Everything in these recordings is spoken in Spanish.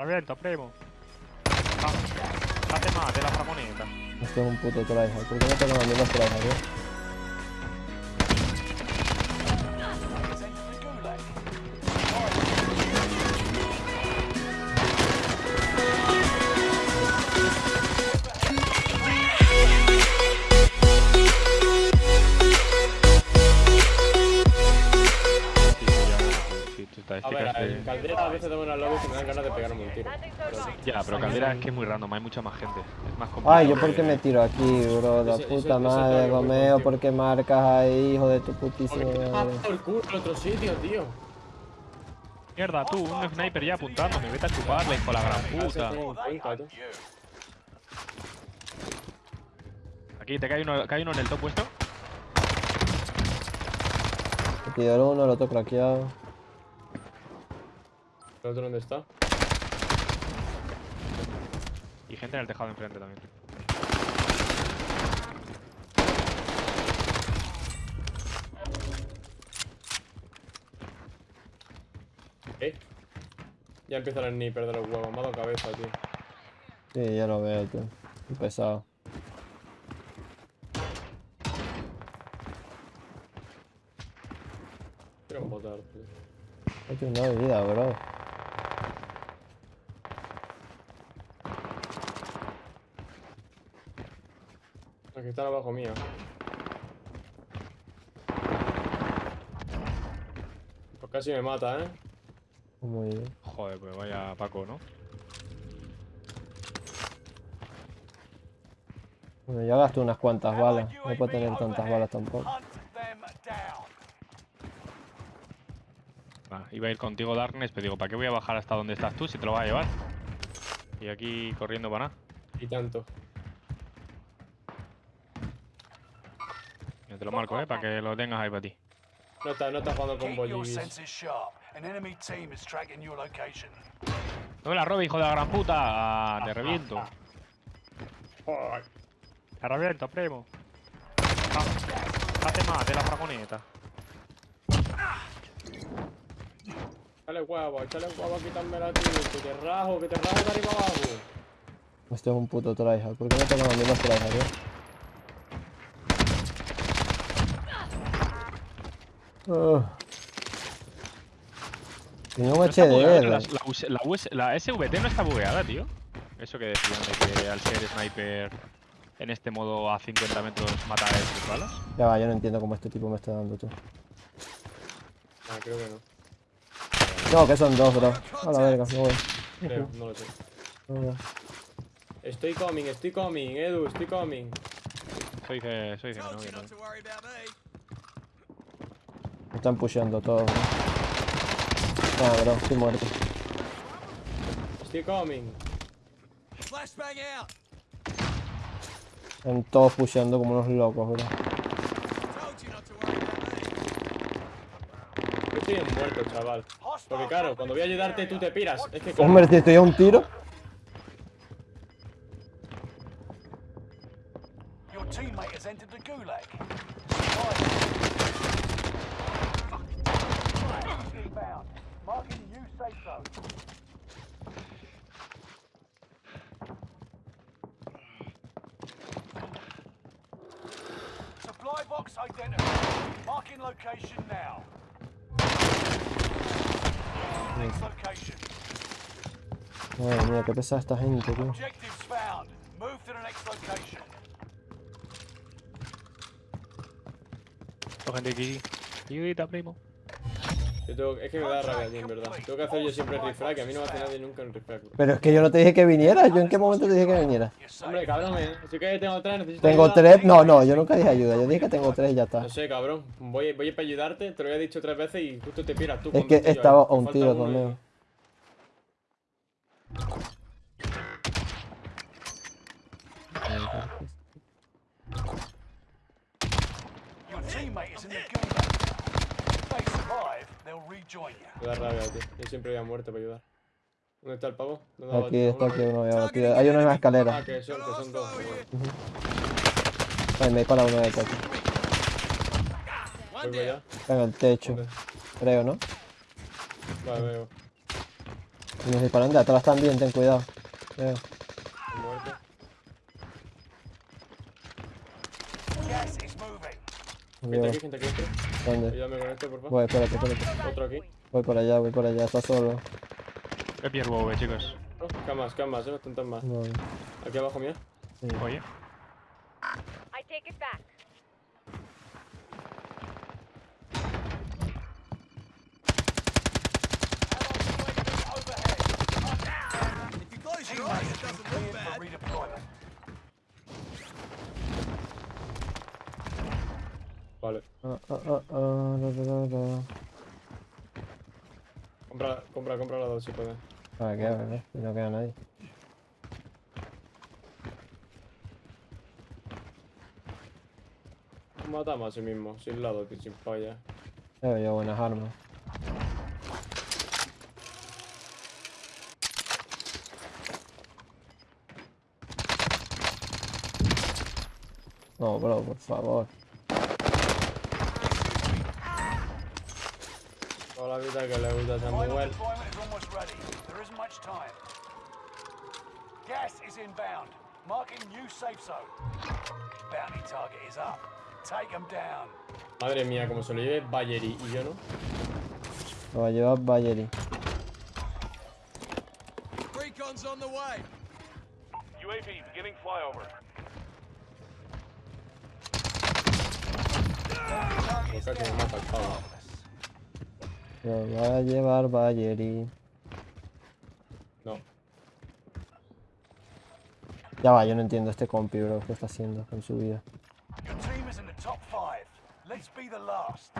Reviento, primo. Ah, Date más de la framoneta. Este es un puto tryhard. ¿Por qué no tengo a mí los tryhard, eh? A veces tengo unas lobbies que me dan ganas de pegarme un tiro. Ya, pero Caldera es que es muy random, hay mucha más gente. Es más complicado. Ay, yo por qué que- me tiro aquí, bro. La Ese- ese- puta ese madre, Romeo, contigo. ¿por qué marcas ahí, hijo de tu putísima Porque madre? el culo en otro sitio, tío. Mierda, tú, un sniper ya apuntándome. Vete a chuparle, hijo de la gran puta. Aquí, te cae uno, cae uno en el top puesto. El uno, el otro craqueado. ¿El otro dónde está? Y gente en el tejado de enfrente también. ¿Eh? Ya empieza el sniper de los huevos. Me ha dado cabeza, tío. Sí, ya lo veo, tío. Pesado. Quiero botar, tío. No tiene nada de vida, bro. Aquí están abajo mío. Pues casi me mata, ¿eh? Muy bien. Joder, pues vaya Paco, ¿no? Bueno, ya gasto unas cuantas balas. No puedo tener tantas balas tampoco. Iba a ir contigo Darkness, pero digo, ¿para qué voy a bajar hasta donde estás tú si te lo vas a llevar? Y aquí corriendo para nada. Y tanto. Te lo marco, ¿eh? Para que lo tengas ahí para ti. No está, no está jugando con Bollivis. senses sharp. An enemy team is tracking your location. No me la robes, hijo de la gran puta. Ah, te reviento. Joder. Te reviento, primo. Ah, Date más de la framoneta. Échale huevo, échale huevo a quitármela, tío. Que te rajo, que te rajo de arriba abajo. Este es un puto tryhard. ¿Por qué no tengo los tryhard, eh? Tengo un No bugueada, HDR. La, la, US la US la SVT no está bugueada, tío. Eso que decían de que al ser sniper en este modo a 50 metros mata a sus balas. Ya va, yo no entiendo cómo este tipo me está dando, tú. Ah, creo que no. No, que son dos, bro. A la verga, me voy. Creo, no lo sé. Estoy coming, estoy coming, Edu, estoy coming. Dice que no, que no. Están pusheando todos, bro. Ah, bro, estoy muerto. Estoy coming. Están todos pusheando como unos locos, bro. Yo estoy muerto, chaval. Porque claro, cuando voy a ayudarte tú te piras. Es que claro, Hombre, si estoy a un tiro. Your teammate has entered the gulag. Safe zone. Supply box identified. Marking location now. Next location. Madre mía, qué pesada esta gente, tío. Objectives found. Move to the next location. Esto, gente aquí. Ayudita, primo. Yo tengo- es que me da rabia a mí, en verdad. Tengo que hacer yo siempre el refrag, que a mí no me hace nadie nunca el refrag. bro. Pero es que yo no te dije que vinieras. ¿Yo en qué momento te dije que vinieras? Hombre, cabrón, eh. Si que tengo tres, necesito Tengo ayuda. tres. No, no, yo nunca dije ayuda. Yo dije que tengo tres y ya está. No sé, cabrón. Voy, voy para ayudarte, te lo había dicho tres veces y justo te piras tú. Es con que tíos, estaba a un tiro conmigo. Your teammate is in the gulag. If they survive, they'll rejoin you. Me da rabia, tío. Yo siempre había muerto para ayudar. ¿Dónde está el pavo? ¿Dónde ha Aquí está, aquí uno ya batido. Hay uno en la Ah, escalera. que son, que son dos. Ay, me dispara uno de para allá. Está en el techo. ¿Dónde? Creo, ¿no? Vale, veo. Y nos disparan de atrás también, ten cuidado. Veo. Muerto. Gas is moving. Gente aquí, gente aquí. ¿Dónde? Ayúdame con esto, por favor. Voy, espérate, espérate. Otro aquí. Voy por allá, voy por allá, está solo. He pierdo chicos. Camas, camas, eh, bastantes más. No, Aquí abajo, mira. sí. Oye. I take it back. Vale. Ah, ah, ah, la, la, la, la. Compra, compra, compra la dos si puedes. Ah, queda, ¿verdad? No queda nadie. Matamos a sí mismo, sin lado, tío, sin falla. Veo yo buenas armas. No, bro, por favor. La vida que le gusta a Samuel. deployment is almost ready. There isn't much time. Gas is inbound. Marking new safe zone. Bounty target is up. Take them down. Madre mía, como se lo lleve Bayeri y yo no. Lo va a llevar Bayeri. Recon's on the way. UAV beginning flyover. Casi me mata el pavo. Lo va a llevar Bayeri. No. Ya va, yo no entiendo este compi, bro. ¿Qué está haciendo con su vida? Your team is in the top five. Let's be the last.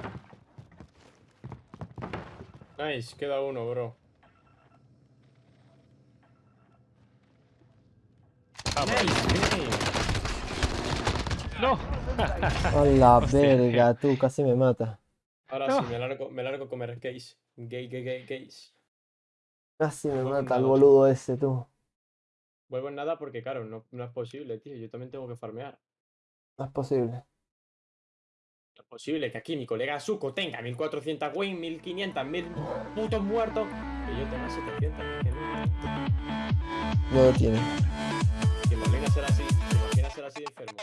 Nice, queda uno, bro. Nice, ¡No! A la Hostia, verga, tú casi me matas. Ahora No. sí, me largo, me largo a comer gays. Gay, gay, gay, gays. Casi me No, mata el boludo ese, tú. Vuelvo en nada porque, claro, no, no es posible, tío. Yo también tengo que farmear. No es posible. No es posible que aquí mi colega Zuko tenga 1400 win, 1500, 1000 putos muertos. Que yo tenga 700. Que no. Lo tiene. ¿Te imaginas ser así? ¿Te imaginas ser así de enfermo?